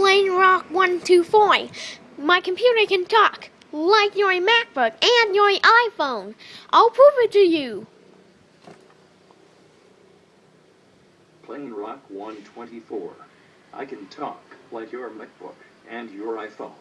Plain Rock 124. My computer can talk, like your MacBook and your iPhone. I'll prove it to you. Plain Rock 124. I can talk like your MacBook and your iPhone.